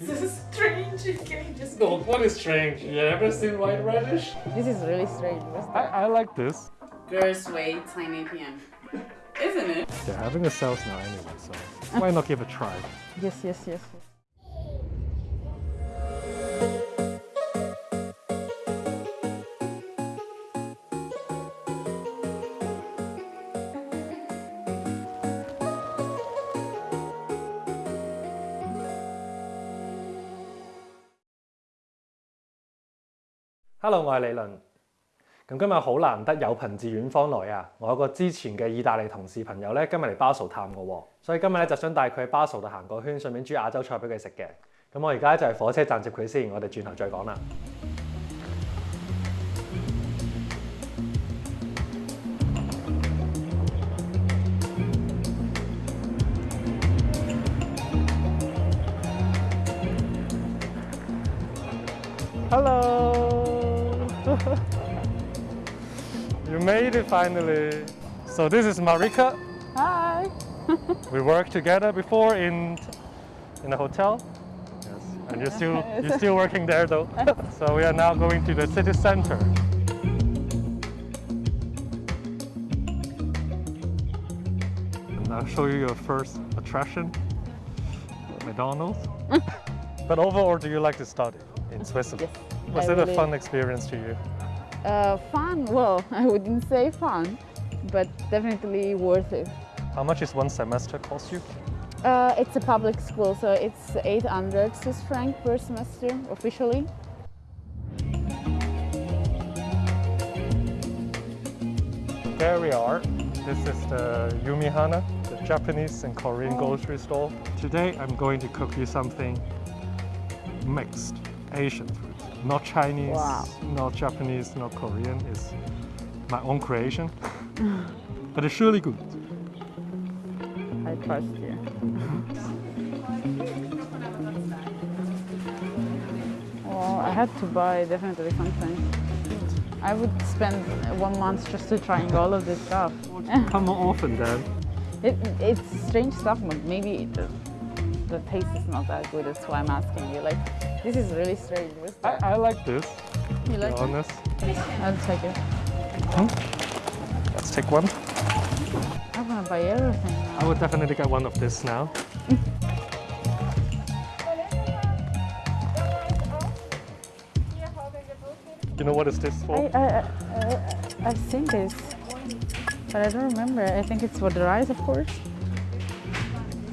This is strange. You can just No, what is strange? You ever seen white radish? This is really strange. I. I like this. Girls wait 10 a.m. Isn't it? They're having a sales now anyway, so why not give it a try? Yes, yes, yes. Hello，我係李倫。咁今日好難得有朋自遠方來啊！我有個之前嘅意大利同事朋友咧，今日嚟巴蘇探我喎，所以今日咧就想帶佢去巴蘇度行個圈，順便煮亞洲菜俾佢食嘅。咁我而家就係火車站接佢先，我哋轉頭再講啦。 you made it finally. So this is Marika. Hi. We worked together before in in a hotel. Yes. And you're still you're still working there though. so we are now going to the city center. And I'll show you your first attraction, McDonald's. but overall, do you like to study in Switzerland? Yes, Was I it a fun experience to you? Uh, fun. Well, I wouldn't say fun, but definitely worth it. How much is one semester cost you? Uh, it's a public school, so it's 800 Swiss franc per semester officially. There we are. This is the Yumihana, the Japanese and Korean Oh. grocery store. Today I'm going to cook you something mixed, Asian food. Not Chinese, Wow. not Japanese, not Korean. It's my own creation. but it's really good. I trust you. well, I had to buy definitely something. I would spend one month just to trying all of this stuff. Come more often then. It, it's strange stuff, but maybe the, the taste is not that good. That's why I'm asking you. Like, this is really strange. I. I like this, you like be it? I'll take it. Let's take one. I'm gonna buy everything now. I would definitely get one of this now. you know what is this for? I, I, I, I've seen this, but I don't remember. I think it's for the rice, of course.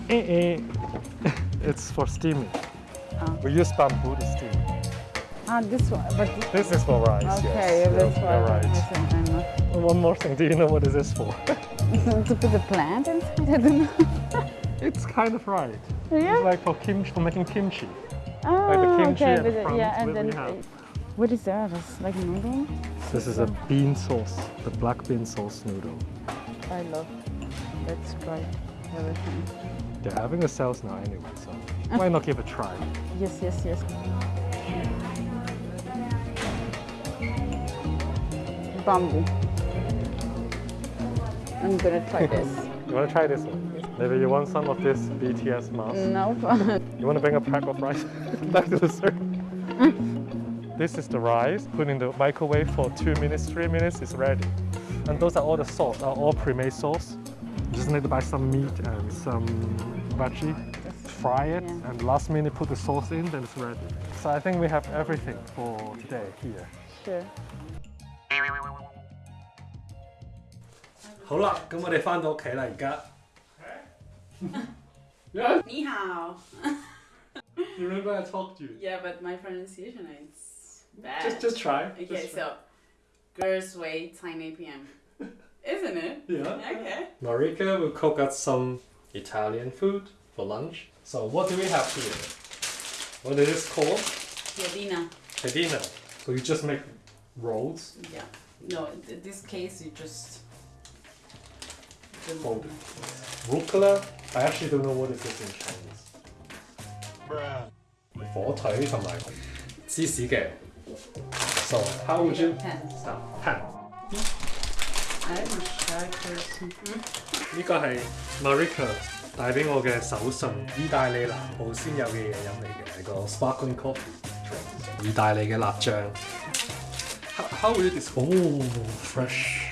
Eh, eh. it's for steaming. Oh. We use bamboo to steam. Ah, this one. But This is for rice. okay, yes. that's You're- right. Not- One more thing. Do you know what is this for? to put a plant inside. I don't know. it's kind of right. yeah. It's like for kimchi, for making kimchi. oh, like the kimchi okay, at the front, yeah, and then what is that? It's like noodle. This is a bean sauce, the black bean sauce noodle. I love. Let's try everything. They're having a sales now anyway, so why not give a try? Yes, yes, yes. Bamboo. I'm gonna try this. You want to try this one? Maybe you want some of this BTS mask? nope. You want to bring a pack of rice back to the circle? this is the rice. Put in the microwave for two minutes, three minutes, it's ready. And those are all the sauce, are all pre-made sauce You just need to buy some meat and some veggie, fry it, Yeah. and last minute put the sauce in, then it's ready. So I think we have everything for today here. sure. 好啦，咁我哋翻到屋企啦，而家。Ni hao. You remember I talked to you? Yeah, but my pronunciation is bad. Just, just try. okay, Just try. so girls wait 10 p.m. Isn't it? Yeah. Okay. Marika will cook us some Italian food for lunch. So what do we have here? What is this called? Yadina. Pedina. So you just make rolls. Yeah. No, in this case you just. Fold Rucola. I actually don't know what is this in Chinese. 火腿同埋芝士嘅。So how would you Ten. start? 呢个系 Marika 带俾我嘅手信，意大利南部先有嘅嘢饮嚟嘅，系个 sparkling coffee drink，意大利嘅辣酱。How, how will you describe? Oh, fresh.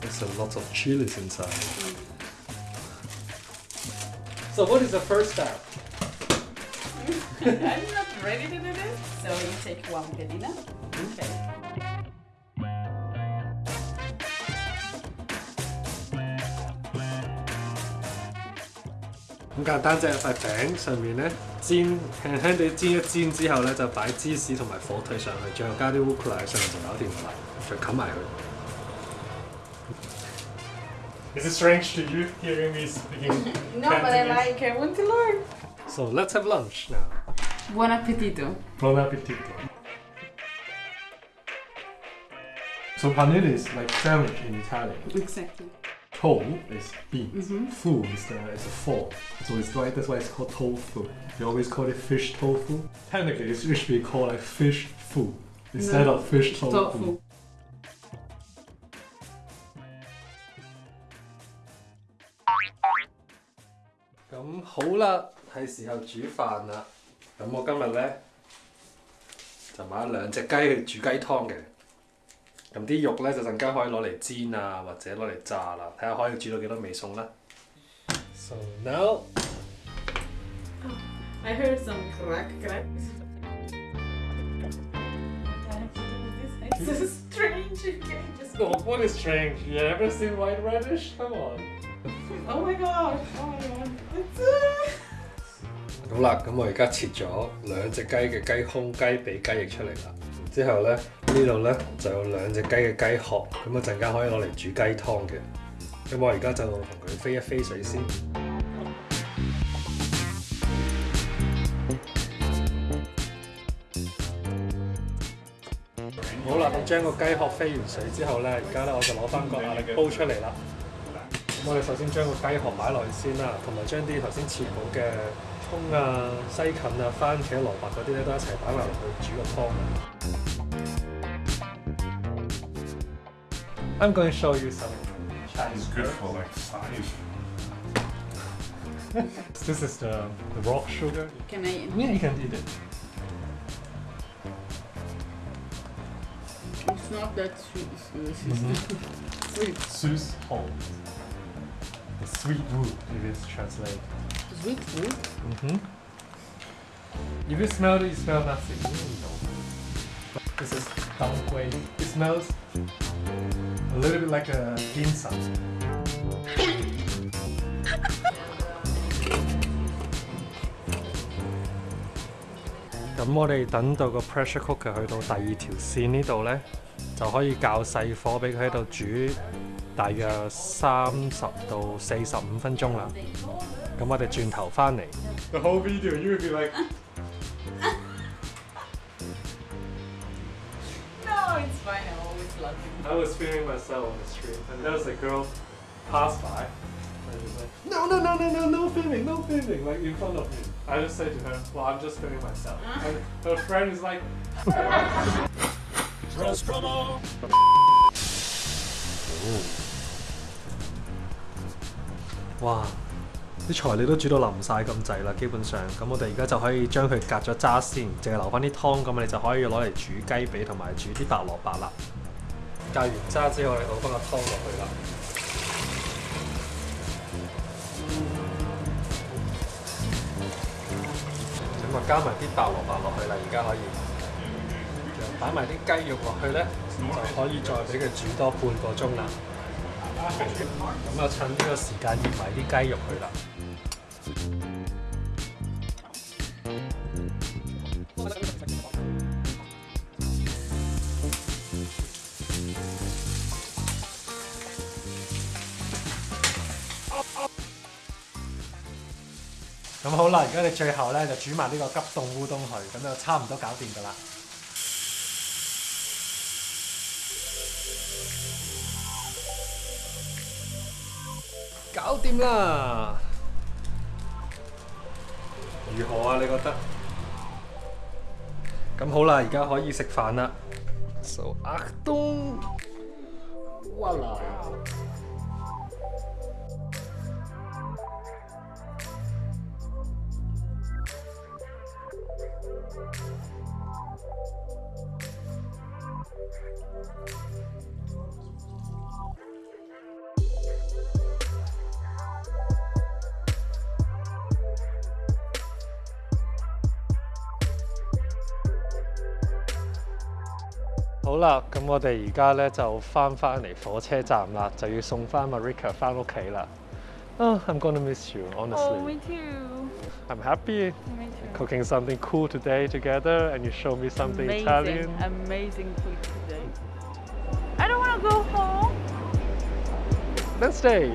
There's a lot of chilies inside. So what is the first step? I'm not ready to do this, so you take one pedina. Okay. 咁简单啫，块饼上面咧煎轻轻地煎一煎之后咧，就摆芝士同埋火腿上去，最后加啲 rucola 喺上面就搞掂啦，再冚埋佢。Is it strange to you hearing me speaking? No, but I like, I want to learn. So let's have lunch now. Buon appetito. Buon appetito. So paneer is like sandwich in Italian. Exactly. Tofu is beans. Fu is the is a fork. So it's why that's why it's called tofu. You always call it fish tofu. Technically, it should be called like fish fu instead No, of fish tofu. Tofu. 咁好啦，係時候煮飯啦。咁我今日咧就買咗兩隻雞去煮雞湯嘅。 咁啲肉咧就陣間可以攞嚟煎啊，或者攞嚟炸啦，睇下可以煮到幾多味餸啦。So now I heard some crack crack. It's so strange. You can't just No, what is strange? You ever seen white radish? Come on. Oh my god. Oh my god. It's, uh... 好啦，咁我而家切咗兩隻雞嘅雞胸、雞髀、雞翼出嚟啦。之後咧 呢度咧就有兩隻雞嘅雞殼，咁啊陣間可以攞嚟煮雞湯嘅。咁我而家就同佢飛一飛水先。好啦，咁將個雞殼飛完水之後咧，而家咧我就攞翻個壓力煲出嚟啦。咁我哋首先將個雞殼擺落去先啦，同埋將啲頭先切好嘅葱啊、西芹啊、番茄、蘿蔔嗰啲咧都一齊擺埋落去煮個湯。 I'm going to show you some It's good for like size. This is the, the rock sugar. Can I? Yeah, you can eat it. It's not that sweet. It's sweet. Sus home. The sweet root, if it's translated. Sweet food. Mm-hmm. If you smell it, you smell nothing. This is dangui. It smells a little bit like a ginseng. 咁我哋等到個 pressure cooker 去到第二條線呢度呢，就可以較細火俾佢喺度煮大約三十到四十五分鐘啦。咁我哋轉頭翻嚟。The whole video you will be like fine. I always love it. I was filming myself on the street and there was a girl pass by and she's like No no no no no no filming, no filming like in front of me. I just say to her, Well I'm just filming myself. Uh-huh. And her friend is like Oh. 哇！啲材料都煮到淋晒咁滯啦，基本上咁我哋而家就可以將佢隔咗渣先，淨係留翻啲湯，咁我哋就可以攞嚟煮雞髀同埋煮啲白蘿蔔啦。隔完渣之後，我哋倒翻個湯落去啦。咁啊，加埋啲白蘿蔔落去啦，而家可以，擺埋啲雞肉落去咧，就可以再俾佢煮多半個鐘啦。咁啊，趁呢個時間醃埋啲雞肉去啦。 咁好啦，而家你最後咧就煮埋呢個急凍烏冬去，咁就差唔多搞掂噶啦。搞掂啦！如何啊？你覺得？咁好啦，而家可以食飯啦。So 阿東， 好啦，咁我哋而家咧就翻返嚟火车站啦，就要送翻 Marika 翻屋企啦。Oh, I'm gonna miss you, honestly. Oh, me too. I'm happy Me too. cooking something cool today together, and you show me something amazing, Italian. amazing food today. I don't want to go home. Then stay.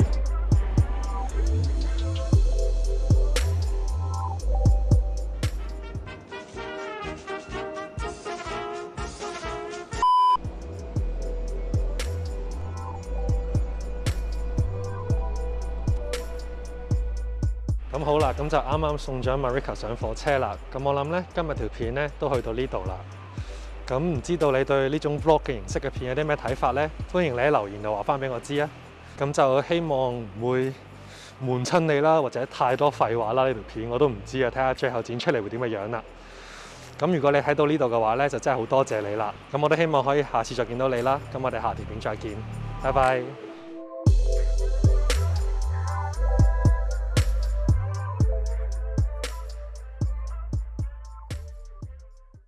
咁好啦，咁就啱啱送咗 Marika 上火車啦。咁我諗呢，今日條片呢都去到呢度啦。咁唔知道你對呢種 vlog 嘅形式嘅片有啲咩睇法呢？歡迎你喺留言度話翻俾我知啊！咁就希望唔會悶親你啦，或者太多廢話啦呢條片我都唔知啊，睇下最後剪出嚟會點嘅樣啦。咁如果你睇到呢度嘅話呢，就真係好多謝你啦。咁我都希望可以下次再見到你啦。咁我哋下條片再見，拜拜。